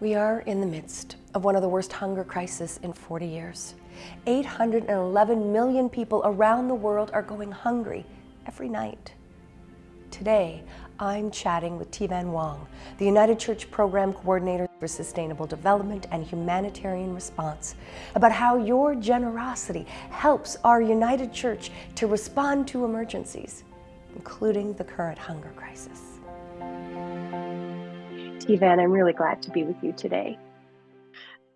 We are in the midst of one of the worst hunger crises in 40 years. 811 million people around the world are going hungry every night. Today, I'm chatting with Thi-Van Wong, the United Church Program Coordinator for Sustainable Development and Humanitarian Response, about how your generosity helps our United Church to respond to emergencies, including the current hunger crisis. Thi-Van, I'm really glad to be with you today.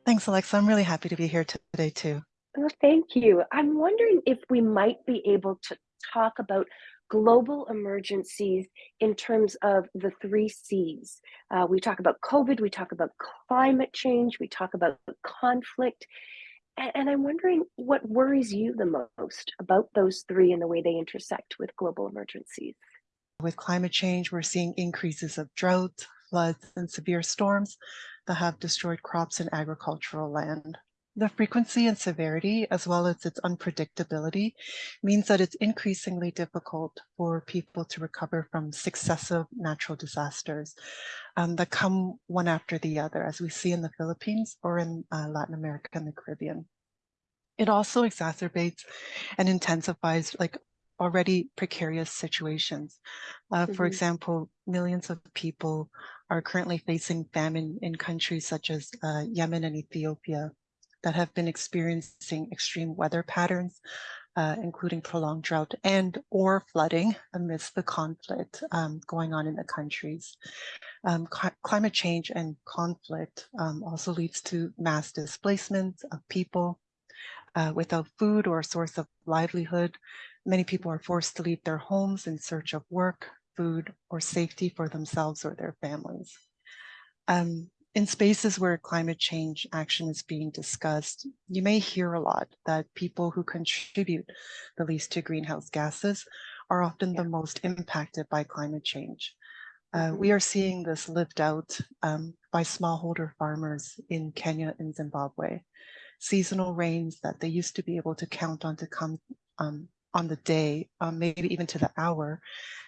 Thanks, Alexa. I'm really happy to be here today too. Well, thank you. I'm wondering if we might be able to talk about global emergencies in terms of the three C's. Uh, we talk about COVID, we talk about climate change, we talk about conflict. And, and I'm wondering what worries you the most about those three and the way they intersect with global emergencies. With climate change, we're seeing increases of drought, floods, and severe storms that have destroyed crops and agricultural land. The frequency and severity, as well as its unpredictability, means that it's increasingly difficult for people to recover from successive natural disasters um, that come one after the other, as we see in the Philippines or in uh, Latin America and the Caribbean. It also exacerbates and intensifies like already precarious situations. Uh, mm -hmm. For mm-hmm. example, millions of people are currently facing famine in countries such as uh, Yemen and Ethiopia that have been experiencing extreme weather patterns, uh, including prolonged drought and or flooding amidst the conflict um, going on in the countries. Um, climate change and conflict um, also leads to mass displacement of people uh, without food or a source of livelihood. Many people are forced to leave their homes in search of work, food, or safety for themselves or their families. Um, in spaces where climate change action is being discussed, you may hear a lot that people who contribute the least to greenhouse gases are often the most impacted by climate change. Uh, mm -hmm. We are seeing this lived out um, by smallholder farmers in Kenya and Zimbabwe. Seasonal rains that they used to be able to count on to come um, on the day, um, maybe even to the hour,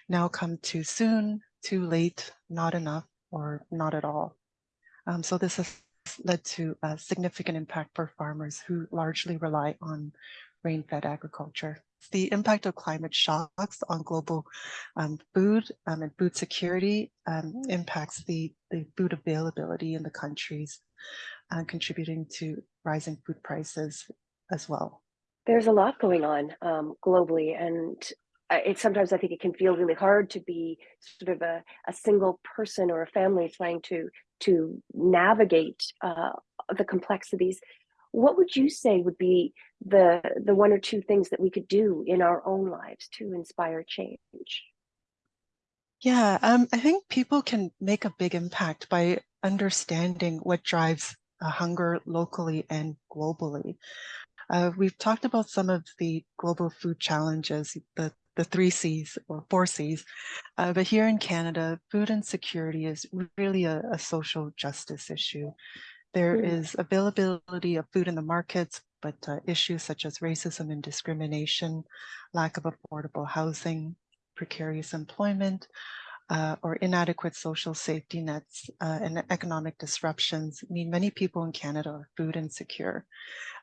now come too soon, too late, not enough, or not at all. Um, so this has led to a significant impact for farmers who largely rely on rain-fed agriculture. The impact of climate shocks on global um, food um, and food security um, impacts the, the food availability in the countries, uh, contributing to rising food prices as well. There's a lot going on um, globally, and it sometimes I think it can feel really hard to be sort of a, a single person or a family trying to to navigate uh, the complexities. What would you say would be the the one or two things that we could do in our own lives to inspire change? Yeah, um, I think people can make a big impact by understanding what drives uh, hunger locally and globally. Uh, we've talked about some of the global food challenges, the the three C's or four C's. Uh, but here in Canada, food insecurity is really a, a social justice issue. There mm. availability of food in the markets, but uh, issues such as racism and discrimination, lack of affordable housing, precarious employment, uh, or inadequate social safety nets uh, and economic disruptions mean many people in Canada are food insecure.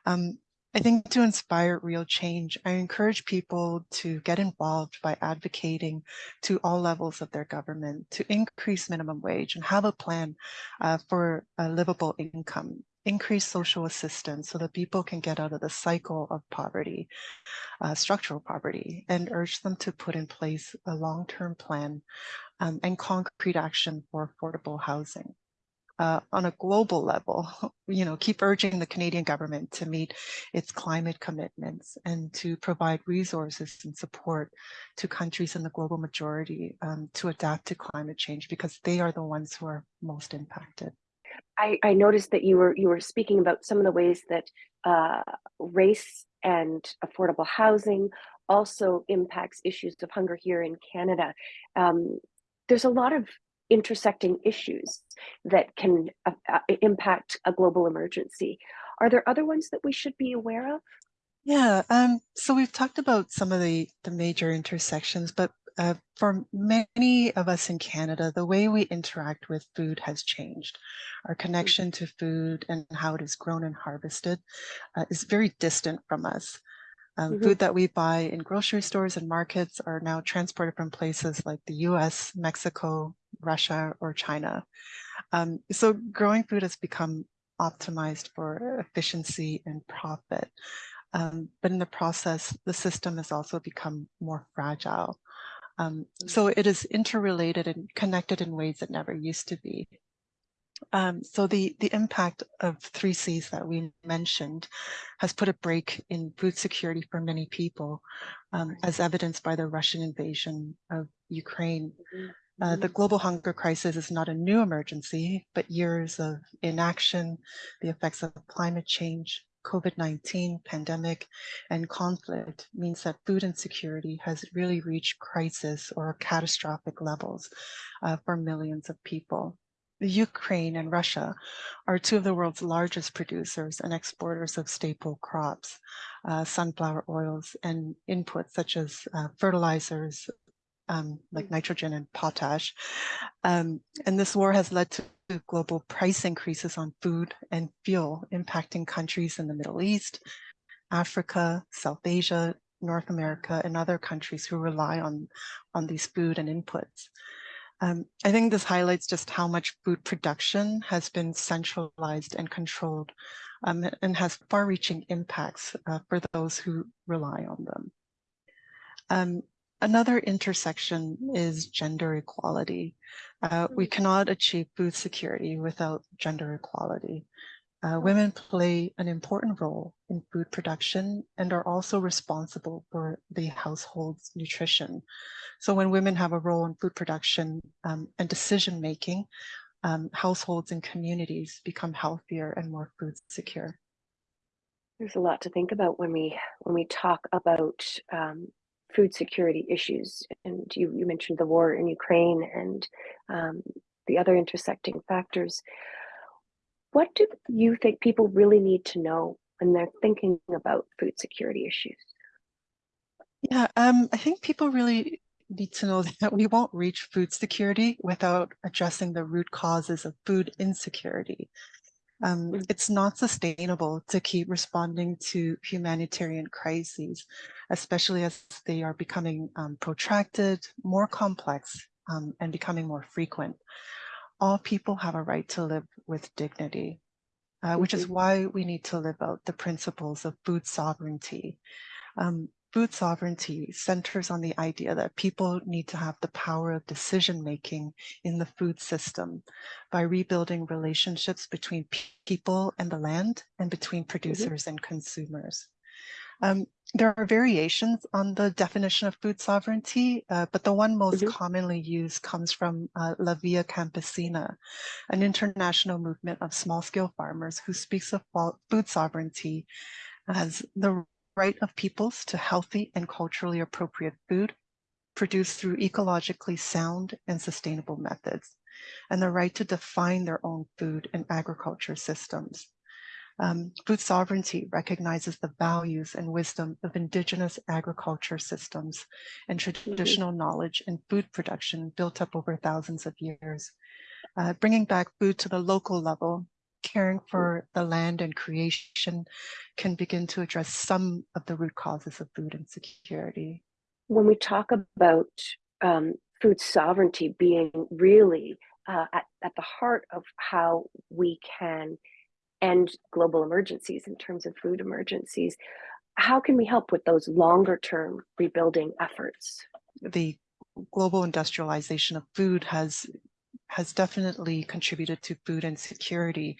Um, I think to inspire real change, I encourage people to get involved by advocating to all levels of their government to increase minimum wage and have a plan uh, for a livable income, increase social assistance so that people can get out of the cycle of poverty, uh, structural poverty, and urge them to put in place a long-term plan um, and concrete action for affordable housing uh, on a global level, you know, keep urging the Canadian government to meet its climate commitments and to provide resources and support to countries in the global majority um, to adapt to climate change because they are the ones who are most impacted. I, I noticed that you were you were speaking about some of the ways that uh, race and affordable housing also impacts issues of hunger here in Canada. Um, there's a lot of intersecting issues that can uh, uh, impact a global emergency. Are there other ones that we should be aware of? Yeah, um, so we've talked about some of the, the major intersections, but uh, for many of us in Canada, the way we interact with food has changed. Our connection to food and how it is grown and harvested uh, is very distant from us. Um, mm -hmm. Food that we buy in grocery stores and markets are now transported from places like the US, Mexico, Russia, or China. Um, so growing food has become optimized for efficiency and profit. Um, but in the process, the system has also become more fragile. Um, so it is interrelated and connected in ways that never used to be. Um, so the, the impact of three C's that we mentioned has put a break in food security for many people, um, as evidenced by the Russian invasion of Ukraine. Mm-hmm. Uh, the global hunger crisis is not a new emergency, but years of inaction, the effects of climate change, COVID-19 pandemic and conflict means that food insecurity has really reached crisis or catastrophic levels uh, for millions of people. Ukraine and Russia are two of the world's largest producers and exporters of staple crops, uh, sunflower oils, and inputs such as uh, fertilizers, um, like nitrogen and potash. Um, and this war has led to global price increases on food and fuel impacting countries in the Middle East, Africa, South Asia, North America, and other countries who rely on, on these food and inputs. Um, I think this highlights just how much food production has been centralized and controlled um, and has far-reaching impacts uh, for those who rely on them. Um, Another intersection is gender equality. Uh, we cannot achieve food security without gender equality. Uh, women play an important role in food production and are also responsible for the household's nutrition. So when women have a role in food production um, and decision making, um, households and communities become healthier and more food secure. There's a lot to think about when we when we talk about um, food security issues. And you, you mentioned the war in Ukraine and um, the other intersecting factors. What do you think people really need to know when they're thinking about food security issues? Yeah, um, I think people really need to know that we won't reach food security without addressing the root causes of food insecurity. Um, mm. it's not sustainable to keep responding to humanitarian crises, especially as they are becoming um, protracted, more complex, um, and becoming more frequent. All people have a right to live with dignity, uh, which is mm-hmm. why we need to live out the principles of food sovereignty. Food sovereignty centers on the idea that people need to have the power of decision making in the food system by rebuilding relationships between people and the land and between mm-hmm. producers mm -hmm. and consumers. Um, there are variations on the definition of food sovereignty, uh, but the one most mm -hmm. commonly used comes from uh, La Via Campesina, an international movement of small-scale farmers who speaks of food sovereignty as the right of peoples to healthy and culturally appropriate food produced through ecologically sound and sustainable methods, and the right to define their own food and agriculture systems. Um, food sovereignty recognizes the values and wisdom of indigenous agriculture systems and mm-hmm. traditional mm -hmm. knowledge in food production built up over thousands of years. Uh, bringing back food to the local level caring for the land and creation can begin to address some of the root causes of food insecurity. When we talk about um, food sovereignty being really uh, at, at the heart of how we can end global emergencies in terms of food emergencies, how can we help with those longer term rebuilding efforts? The global industrialization of food has has definitely contributed to food insecurity.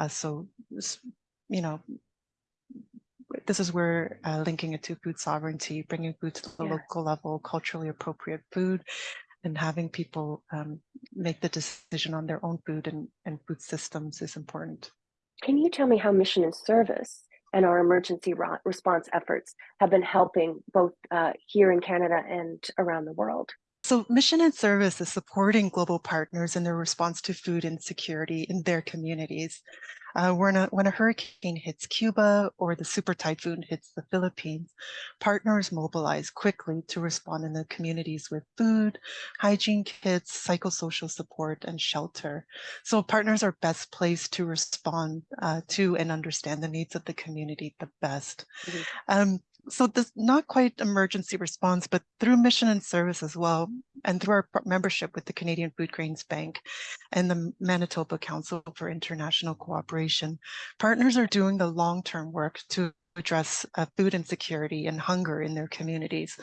Uh, so, you know, this is where uh, linking it to food sovereignty, bringing food to the yeah. local level, culturally appropriate food, and having people um, make the decision on their own food and, and food systems is important. Can you tell me how mission and service and our emergency response efforts have been helping both uh, here in Canada and around the world? So mission and service is supporting global partners in their response to food insecurity in their communities. Uh, when, a, when a hurricane hits Cuba or the super typhoon hits the Philippines, partners mobilize quickly to respond in the communities with food, hygiene kits, psychosocial support, and shelter. So partners are best placed to respond uh, to and understand the needs of the community the best. Mm -hmm. um, so this not quite emergency response, but through mission and service as well, and through our membership with the Canadian Food Grains Bank and the Manitoba Council for International Cooperation, partners are doing the long-term work to address uh, food insecurity and hunger in their communities.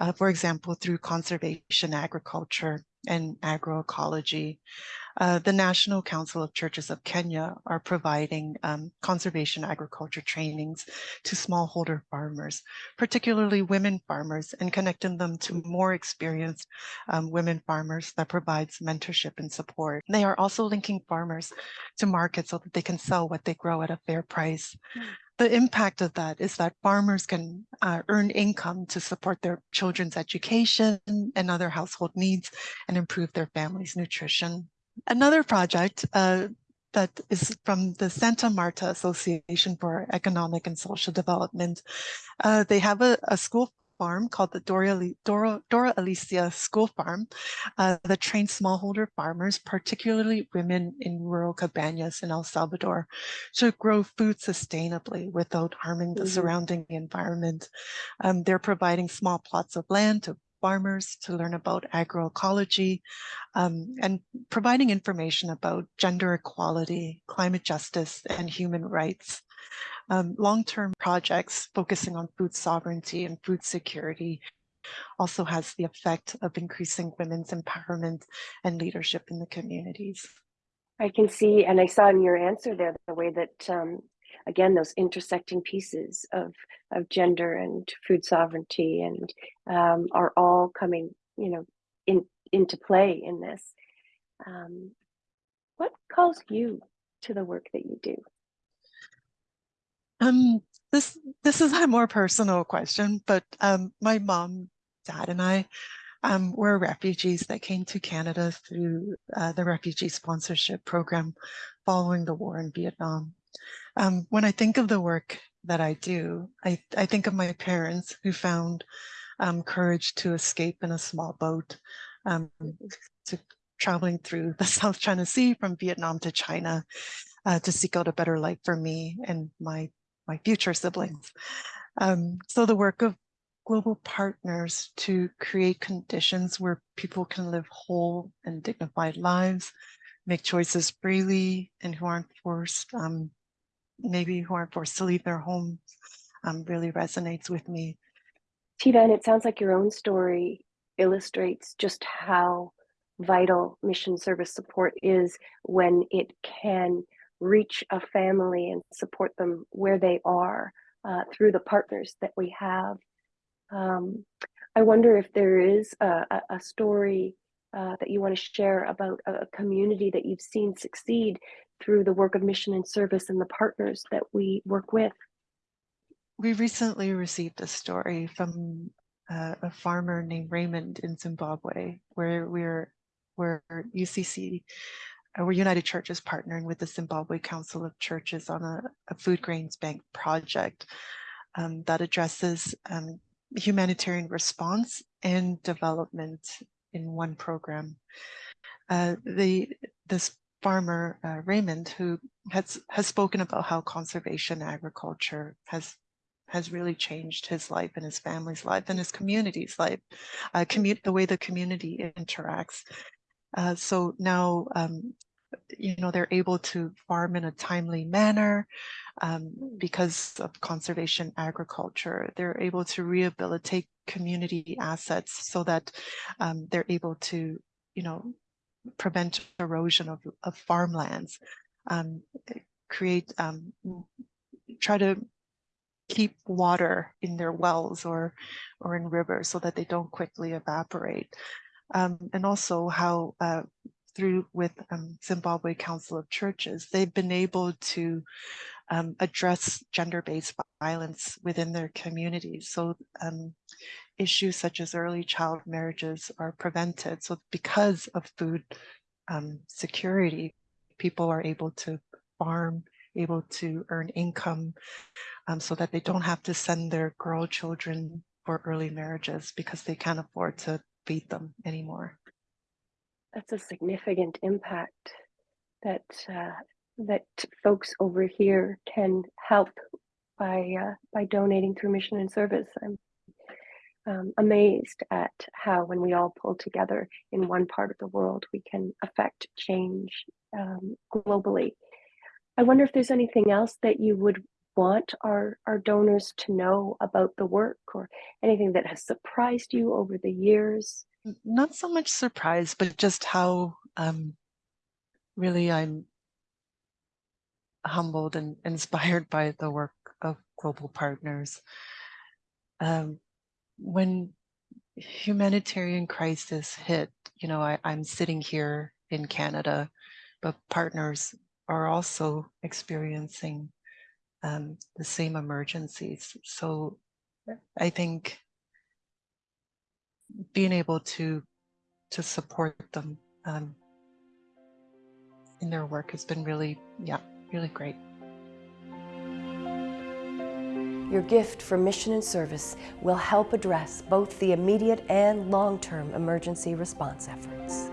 Uh, for example, through conservation agriculture and agroecology, uh, the National Council of Churches of Kenya are providing um, conservation agriculture trainings to smallholder farmers, particularly women farmers, and connecting them to more experienced um, women farmers that provides mentorship and support. They are also linking farmers to markets so that they can sell what they grow at a fair price. Mm the impact of that is that farmers can uh, earn income to support their children's education and other household needs and improve their family's nutrition. Another project uh, that is from the Santa Marta Association for Economic and Social Development. Uh, they have a, a, school farm called the Dora, Dora, Dora Alicia School Farm uh, that trains smallholder farmers, particularly women in rural cabañas in El Salvador, to grow food sustainably without harming the mm -hmm. surrounding environment. Um, they're providing small plots of land to farmers to learn about agroecology um, and providing information about gender equality, climate justice, and human rights. Um, Long-term projects focusing on food sovereignty and food security also has the effect of increasing women's empowerment and leadership in the communities. I can see, and I saw in your answer there, the way that um, again, those intersecting pieces of, of gender and food sovereignty and um, are all coming, you know, in, into play in this. Um, what calls you to the work that you do? Um, this this is a more personal question, but um, my mom, dad, and I um, were refugees that came to Canada through uh, the refugee sponsorship program following the war in Vietnam. Um, when I think of the work that I do, I, I think of my parents who found um, courage to escape in a small boat, um, to traveling through the South China Sea from Vietnam to China uh, to seek out a better life for me and my, my future siblings. Um, so the work of global partners to create conditions where people can live whole and dignified lives, make choices freely and who aren't forced um, maybe who aren't forced to leave their homes um, really resonates with me. Thi-Van, and it sounds like your own story illustrates just how vital mission service support is when it can reach a family and support them where they are uh, through the partners that we have. Um, I wonder if there is a, a story uh, that you want to share about a community that you've seen succeed through the work of mission and service and the partners that we work with. We recently received a story from uh, a farmer named Raymond in Zimbabwe, where we're where UCC, uh, where United Church is partnering with the Zimbabwe Council of Churches on a, a food grains bank project um, that addresses um, humanitarian response and development in one program. Uh, the this farmer uh, Raymond, who has has spoken about how conservation agriculture has has really changed his life and his family's life and his community's life, uh, commu the way the community interacts. Uh, so now, um, you know, they're able to farm in a timely manner um, because of conservation agriculture. They're able to rehabilitate community assets so that um, they're able to, you know, prevent erosion of, of farmlands, um, create, um, try to keep water in their wells or, or in rivers so that they don't quickly evaporate. Um, and also how uh, through with um, Zimbabwe Council of Churches, they've been able to um, address gender-based violence within their communities. So um, issues such as early child marriages are prevented. So because of food um, security, people are able to farm able to earn income um, so that they don't have to send their girl children for early marriages because they can't afford to feed them anymore. That's a significant impact that uh, that folks over here can help by uh, by donating through mission and service. I'm um, amazed at how when we all pull together in one part of the world, we can affect change um, globally. I wonder if there's anything else that you would want our, our donors to know about the work or anything that has surprised you over the years. Not so much surprise, but just how um, really I'm humbled and inspired by the work of global partners. Um, when humanitarian crisis hit, you know, I, I'm sitting here in Canada, but partners are also experiencing um, the same emergencies. So I think being able to to support them um, in their work has been really, yeah, really great. Your gift for mission and service will help address both the immediate and long-term emergency response efforts.